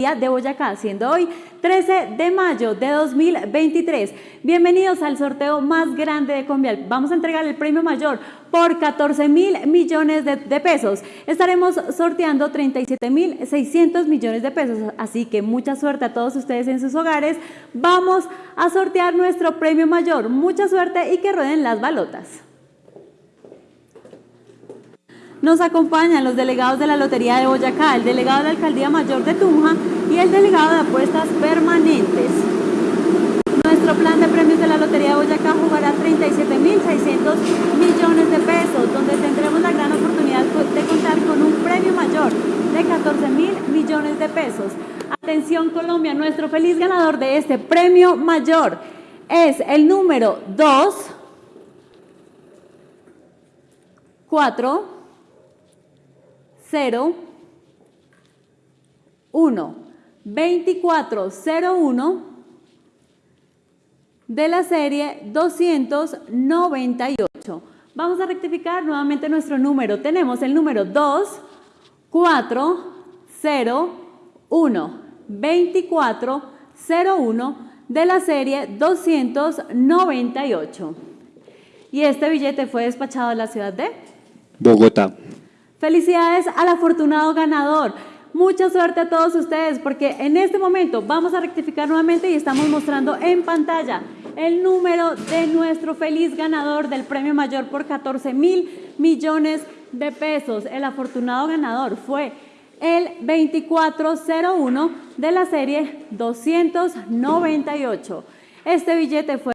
de Boyacá, siendo hoy 13 de mayo de 2023. Bienvenidos al sorteo más grande de Convial. Vamos a entregar el premio mayor por 14 mil millones de, de, pesos. Estaremos sorteando 37 mil 600 millones de pesos, así que mucha suerte a todos ustedes en sus hogares. Vamos a sortear nuestro premio mayor. Mucha suerte y que rueden las balotas. Nos acompañan los delegados de la Lotería de Boyacá, el delegado de la Alcaldía Mayor de Tunja y el delegado de apuestas permanentes. Nuestro plan de premios de la Lotería de Boyacá jugará 37.600 millones de pesos, donde tendremos la gran oportunidad de contar con un premio mayor de 14 mil millones de pesos. Atención Colombia, nuestro feliz ganador de este premio mayor es el número 2, 4, 0, 1, 2401 de la serie 298. Vamos a rectificar nuevamente nuestro número. Tenemos el número 2, 4, 0, 1, 24, 01 de la serie 298. Y este billete fue despachado a la ciudad de Bogotá. Felicidades al afortunado ganador. Mucha suerte a todos ustedes porque en este momento vamos a rectificar nuevamente y estamos mostrando en pantalla el número de nuestro feliz ganador del premio mayor por 14 mil millones de pesos. El afortunado ganador fue el 2401 de la serie 298. Este billete fue